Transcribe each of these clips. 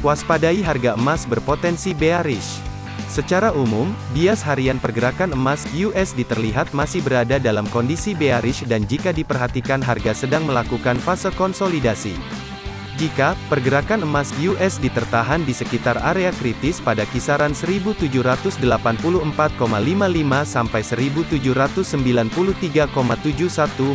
Waspadai harga emas berpotensi bearish. Secara umum, bias harian pergerakan emas USD terlihat masih berada dalam kondisi bearish dan jika diperhatikan harga sedang melakukan fase konsolidasi. Jika pergerakan emas USD tertahan di sekitar area kritis pada kisaran 1784,55 sampai 1793,71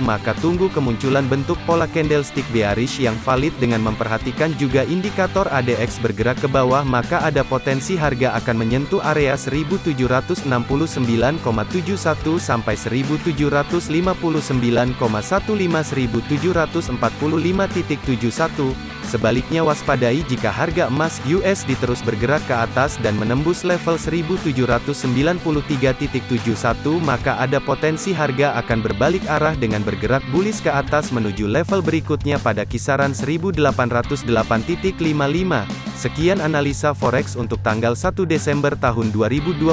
maka tunggu kemunculan bentuk pola candlestick bearish yang valid dengan memperhatikan juga indikator ADX bergerak ke bawah maka ada potensi harga akan menyentuh area 1769,71 sampai 1759,15 1745.71 Sebaliknya waspadai jika harga emas USD terus bergerak ke atas dan menembus level 1793.71 maka ada potensi harga akan berbalik arah dengan bergerak bullish ke atas menuju level berikutnya pada kisaran 1808.55. Sekian analisa forex untuk tanggal 1 Desember tahun 2021.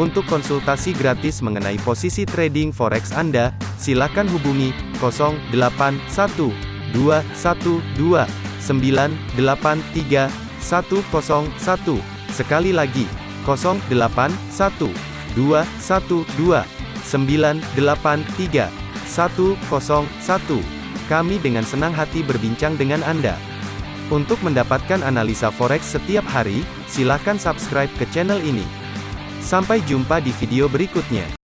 Untuk konsultasi gratis mengenai posisi trading forex Anda, silakan hubungi 081 dua satu dua sembilan delapan tiga satu kosong satu. Sekali lagi kosong delapan satu dua satu dua sembilan delapan tiga satu kosong satu. Kami dengan senang hati berbincang dengan Anda. Untuk mendapatkan analisa forex setiap hari silakan subscribe ke channel ini. Sampai jumpa di video berikutnya